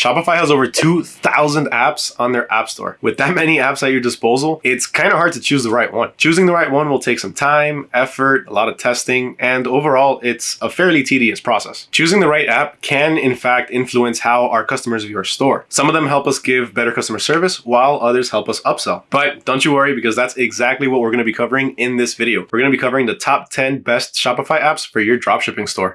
Shopify has over 2,000 apps on their app store. With that many apps at your disposal, it's kind of hard to choose the right one. Choosing the right one will take some time, effort, a lot of testing, and overall, it's a fairly tedious process. Choosing the right app can, in fact, influence how our customers view our store. Some of them help us give better customer service, while others help us upsell. But don't you worry, because that's exactly what we're going to be covering in this video. We're going to be covering the top 10 best Shopify apps for your dropshipping store.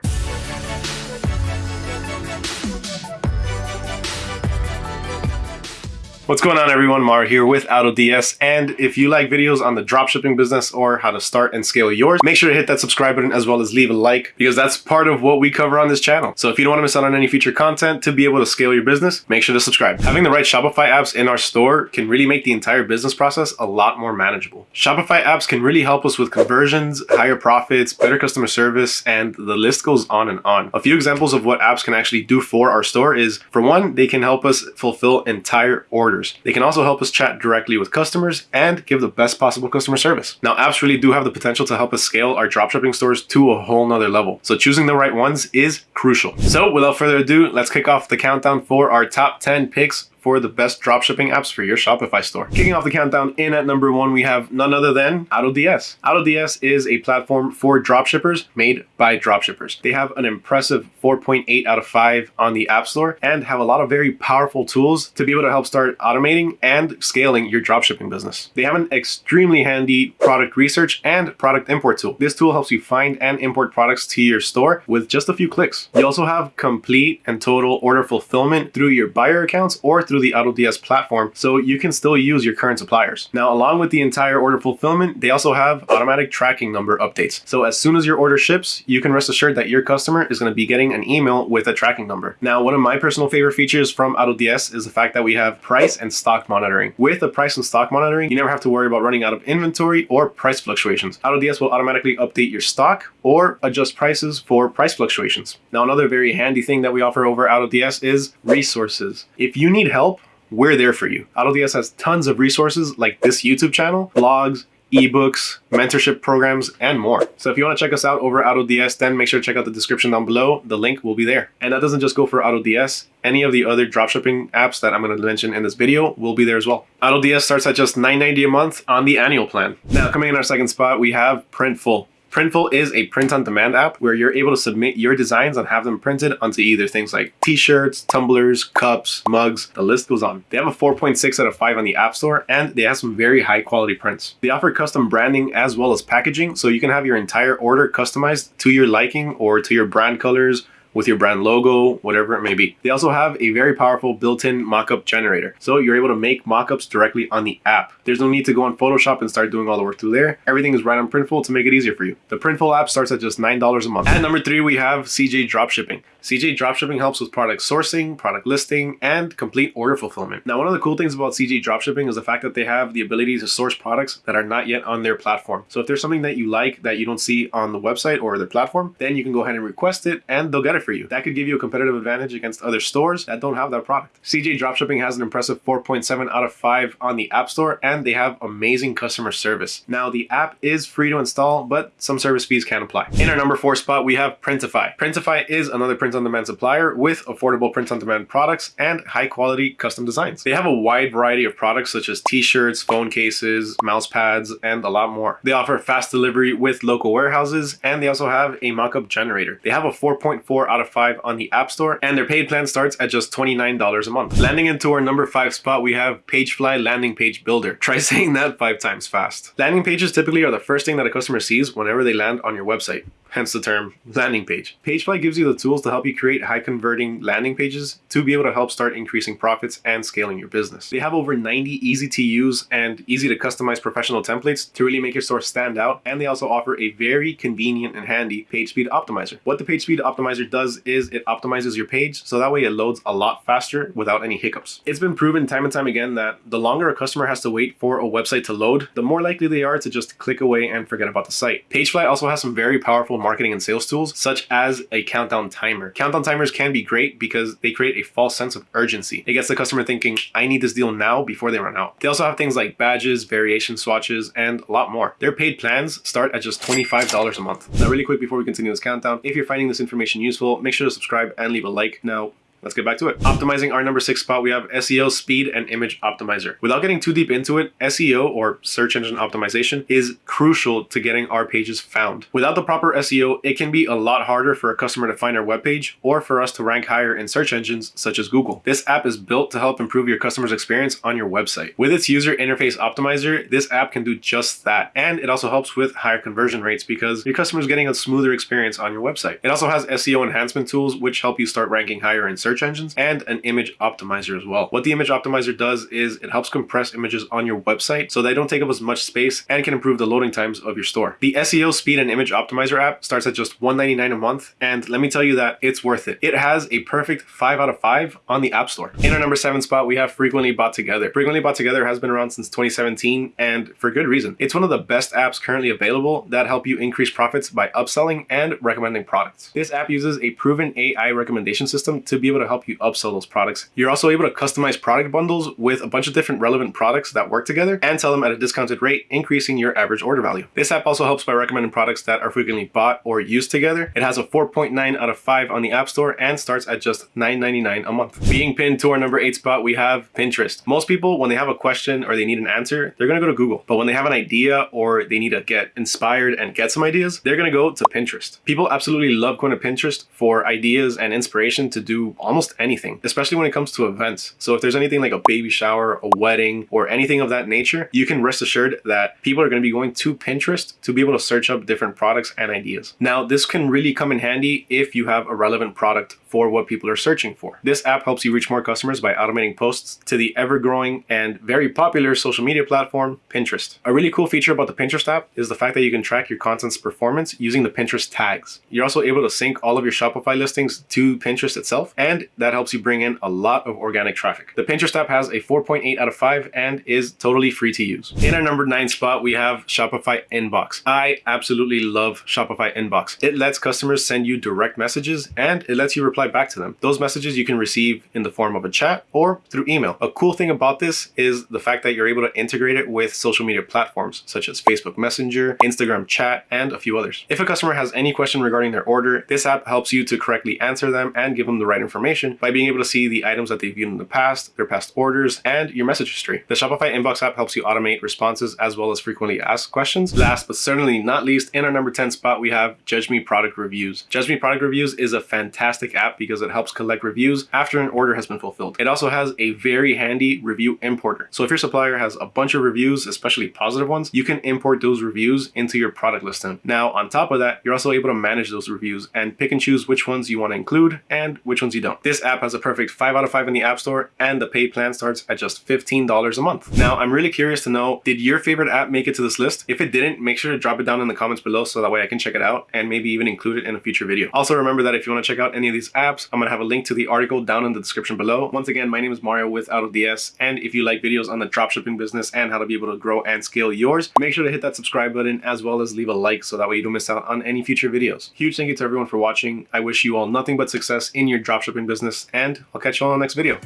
What's going on everyone, Mar here with AutoDS and if you like videos on the dropshipping business or how to start and scale yours, make sure to hit that subscribe button as well as leave a like because that's part of what we cover on this channel. So if you don't want to miss out on any future content to be able to scale your business, make sure to subscribe. Having the right Shopify apps in our store can really make the entire business process a lot more manageable. Shopify apps can really help us with conversions, higher profits, better customer service, and the list goes on and on. A few examples of what apps can actually do for our store is, for one, they can help us fulfill entire orders orders. They can also help us chat directly with customers and give the best possible customer service. Now, apps really do have the potential to help us scale our dropshipping stores to a whole nother level. So choosing the right ones is crucial. So without further ado, let's kick off the countdown for our top 10 picks for the best dropshipping apps for your Shopify store. Kicking off the countdown in at number one, we have none other than AutoDS. AutoDS is a platform for dropshippers made by dropshippers. They have an impressive 4.8 out of 5 on the App Store and have a lot of very powerful tools to be able to help start automating and scaling your dropshipping business. They have an extremely handy product research and product import tool. This tool helps you find and import products to your store with just a few clicks. You also have complete and total order fulfillment through your buyer accounts or through through the AutoDS platform, so you can still use your current suppliers. Now, along with the entire order fulfillment, they also have automatic tracking number updates. So as soon as your order ships, you can rest assured that your customer is going to be getting an email with a tracking number. Now, one of my personal favorite features from AutoDS is the fact that we have price and stock monitoring. With the price and stock monitoring, you never have to worry about running out of inventory or price fluctuations. AutoDS will automatically update your stock or adjust prices for price fluctuations. Now, another very handy thing that we offer over AutoDS is resources. If you need help we're there for you. AutoDS has tons of resources like this YouTube channel, blogs, ebooks, mentorship programs, and more. So if you want to check us out over AutoDS, then make sure to check out the description down below. The link will be there. And that doesn't just go for AutoDS. Any of the other dropshipping apps that I'm going to mention in this video will be there as well. AutoDS starts at just $9.90 a month on the annual plan. Now, coming in our second spot, we have Printful. Printful is a print-on-demand app where you're able to submit your designs and have them printed onto either things like t-shirts, tumblers, cups, mugs, the list goes on. They have a 4.6 out of 5 on the App Store and they have some very high quality prints. They offer custom branding as well as packaging so you can have your entire order customized to your liking or to your brand colors with your brand logo, whatever it may be. They also have a very powerful built-in mockup generator. So you're able to make mockups directly on the app. There's no need to go on Photoshop and start doing all the work through there. Everything is right on Printful to make it easier for you. The Printful app starts at just $9 a month. At number three, we have CJ Dropshipping. CJ Dropshipping helps with product sourcing, product listing, and complete order fulfillment. Now, one of the cool things about CJ Dropshipping is the fact that they have the ability to source products that are not yet on their platform. So if there's something that you like that you don't see on the website or their platform, then you can go ahead and request it and they'll get it for you. That could give you a competitive advantage against other stores that don't have that product. CJ Dropshipping has an impressive 4.7 out of 5 on the App Store and they have amazing customer service. Now, the app is free to install, but some service fees can apply. In our number four spot, we have Printify. Printify is another print print-on-demand supplier with affordable print-on-demand products and high-quality custom designs. They have a wide variety of products such as t-shirts, phone cases, mouse pads, and a lot more. They offer fast delivery with local warehouses, and they also have a mock-up generator. They have a 4.4 out of 5 on the App Store, and their paid plan starts at just $29 a month. Landing into our number 5 spot, we have Pagefly Landing Page Builder. Try saying that 5 times fast. Landing pages typically are the first thing that a customer sees whenever they land on your website hence the term landing page. Pagefly gives you the tools to help you create high converting landing pages to be able to help start increasing profits and scaling your business. They have over 90 easy to use and easy to customize professional templates to really make your store stand out. And they also offer a very convenient and handy page speed optimizer. What the page speed optimizer does is it optimizes your page so that way it loads a lot faster without any hiccups. It's been proven time and time again that the longer a customer has to wait for a website to load, the more likely they are to just click away and forget about the site. Pagefly also has some very powerful marketing and sales tools, such as a countdown timer. Countdown timers can be great because they create a false sense of urgency. It gets the customer thinking, I need this deal now before they run out. They also have things like badges, variation swatches, and a lot more. Their paid plans start at just $25 a month. Now, really quick before we continue this countdown, if you're finding this information useful, make sure to subscribe and leave a like. Now, let's get back to it. Optimizing our number six spot, we have SEO speed and image optimizer. Without getting too deep into it, SEO or search engine optimization is crucial to getting our pages found. Without the proper SEO, it can be a lot harder for a customer to find our webpage or for us to rank higher in search engines such as Google. This app is built to help improve your customer's experience on your website. With its user interface optimizer, this app can do just that. And it also helps with higher conversion rates because your customer is getting a smoother experience on your website. It also has SEO enhancement tools which help you start ranking higher in search engines and an image optimizer as well. What the image optimizer does is it helps compress images on your website so they don't take up as much space and can improve the loading times of your store. The SEO speed and image optimizer app starts at just $1.99 a month and let me tell you that it's worth it. It has a perfect 5 out of 5 on the App Store. In our number 7 spot we have Frequently Bought Together. Frequently Bought Together has been around since 2017 and for good reason. It's one of the best apps currently available that help you increase profits by upselling and recommending products. This app uses a proven AI recommendation system to be able to help you upsell those products. You're also able to customize product bundles with a bunch of different relevant products that work together and sell them at a discounted rate, increasing your average order value. This app also helps by recommending products that are frequently bought or used together. It has a 4.9 out of 5 on the App Store and starts at just $9.99 a month. Being pinned to our number 8 spot, we have Pinterest. Most people, when they have a question or they need an answer, they're going to go to Google. But when they have an idea or they need to get inspired and get some ideas, they're going to go to Pinterest. People absolutely love going to Pinterest for ideas and inspiration to do almost anything, especially when it comes to events. So if there's anything like a baby shower, a wedding, or anything of that nature, you can rest assured that people are going to be going to Pinterest to be able to search up different products and ideas. Now, this can really come in handy if you have a relevant product for what people are searching for. This app helps you reach more customers by automating posts to the ever-growing and very popular social media platform, Pinterest. A really cool feature about the Pinterest app is the fact that you can track your content's performance using the Pinterest tags. You're also able to sync all of your Shopify listings to Pinterest itself, and that helps you bring in a lot of organic traffic. The Pinterest app has a 4.8 out of 5 and is totally free to use. In our number 9 spot, we have Shopify Inbox. I absolutely love Shopify Inbox. It lets customers send you direct messages and it lets you reply back to them. Those messages you can receive in the form of a chat or through email. A cool thing about this is the fact that you're able to integrate it with social media platforms such as Facebook Messenger, Instagram chat, and a few others. If a customer has any question regarding their order, this app helps you to correctly answer them and give them the right information by being able to see the items that they've viewed in the past, their past orders, and your message history. The Shopify Inbox app helps you automate responses as well as frequently asked questions. Last but certainly not least, in our number 10 spot, we have Judge Me Product Reviews. Judge Me Product Reviews is a fantastic app because it helps collect reviews after an order has been fulfilled. It also has a very handy review importer. So if your supplier has a bunch of reviews, especially positive ones, you can import those reviews into your product listing. Now, on top of that, you're also able to manage those reviews and pick and choose which ones you want to include and which ones you don't. This app has a perfect 5 out of 5 in the App Store and the paid plan starts at just $15 a month. Now, I'm really curious to know, did your favorite app make it to this list? If it didn't, make sure to drop it down in the comments below so that way I can check it out and maybe even include it in a future video. Also remember that if you want to check out any of these apps, I'm going to have a link to the article down in the description below. Once again, my name is Mario with AutoDS and if you like videos on the dropshipping business and how to be able to grow and scale yours, make sure to hit that subscribe button as well as leave a like so that way you don't miss out on any future videos. Huge thank you to everyone for watching. I wish you all nothing but success in your dropshipping business and I'll catch you all on the next video.